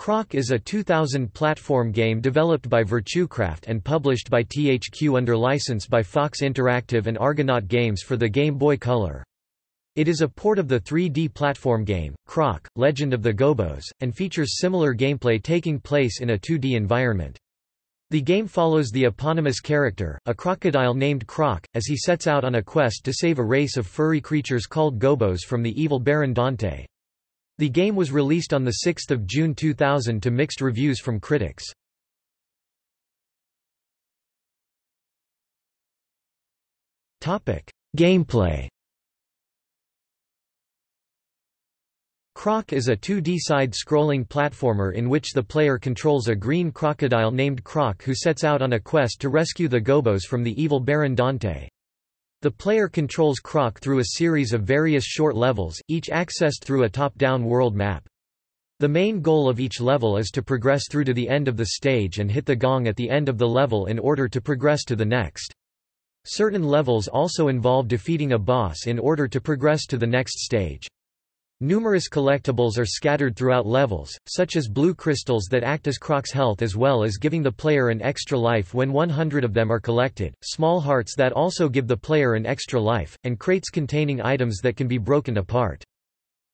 Croc is a 2000 platform game developed by Virtucraft and published by THQ under license by Fox Interactive and Argonaut Games for the Game Boy Color. It is a port of the 3D platform game, Croc, Legend of the Gobbos, and features similar gameplay taking place in a 2D environment. The game follows the eponymous character, a crocodile named Croc, as he sets out on a quest to save a race of furry creatures called Gobbos from the evil Baron Dante. The game was released on 6 June 2000 to mixed reviews from critics. Gameplay Croc is a 2D side-scrolling platformer in which the player controls a green crocodile named Croc who sets out on a quest to rescue the Gobbos from the evil Baron Dante. The player controls Croc through a series of various short levels, each accessed through a top-down world map. The main goal of each level is to progress through to the end of the stage and hit the gong at the end of the level in order to progress to the next. Certain levels also involve defeating a boss in order to progress to the next stage. Numerous collectibles are scattered throughout levels, such as blue crystals that act as Croc's health as well as giving the player an extra life when 100 of them are collected, small hearts that also give the player an extra life, and crates containing items that can be broken apart.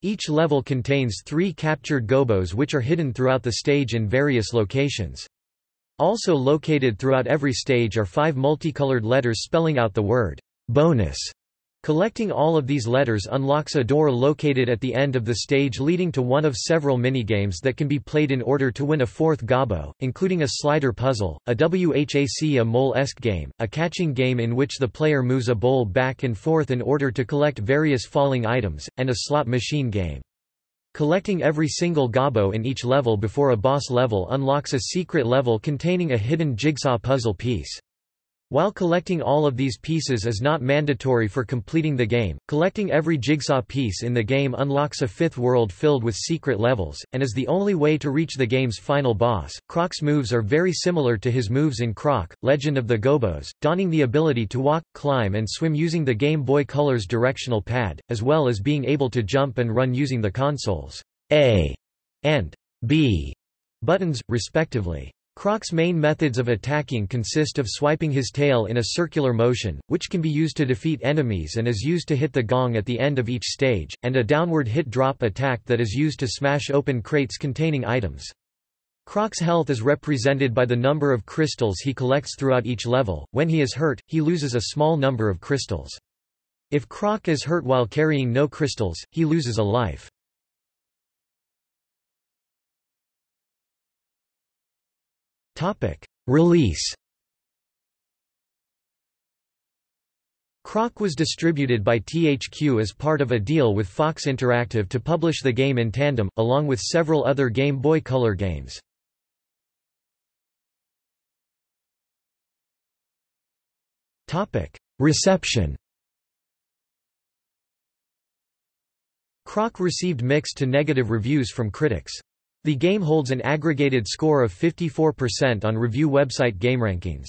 Each level contains three captured gobbos which are hidden throughout the stage in various locations. Also located throughout every stage are five multicolored letters spelling out the word, bonus. Collecting all of these letters unlocks a door located at the end of the stage leading to one of several minigames that can be played in order to win a fourth gobbo, including a slider puzzle, a WHAC a mole-esque game, a catching game in which the player moves a bowl back and forth in order to collect various falling items, and a slot machine game. Collecting every single gobbo in each level before a boss level unlocks a secret level containing a hidden jigsaw puzzle piece. While collecting all of these pieces is not mandatory for completing the game, collecting every jigsaw piece in the game unlocks a fifth world filled with secret levels, and is the only way to reach the game's final boss. Croc's moves are very similar to his moves in Croc, Legend of the Gobbos, donning the ability to walk, climb and swim using the Game Boy Color's directional pad, as well as being able to jump and run using the console's A and B buttons, respectively. Croc's main methods of attacking consist of swiping his tail in a circular motion, which can be used to defeat enemies and is used to hit the gong at the end of each stage, and a downward hit drop attack that is used to smash open crates containing items. Croc's health is represented by the number of crystals he collects throughout each level. When he is hurt, he loses a small number of crystals. If Croc is hurt while carrying no crystals, he loses a life. Topic: Release. Croc was distributed by THQ as part of a deal with Fox Interactive to publish the game in tandem, along with several other Game Boy Color games. Reception Croc received mixed to negative reviews from critics. The game holds an aggregated score of 54% on review website GameRankings.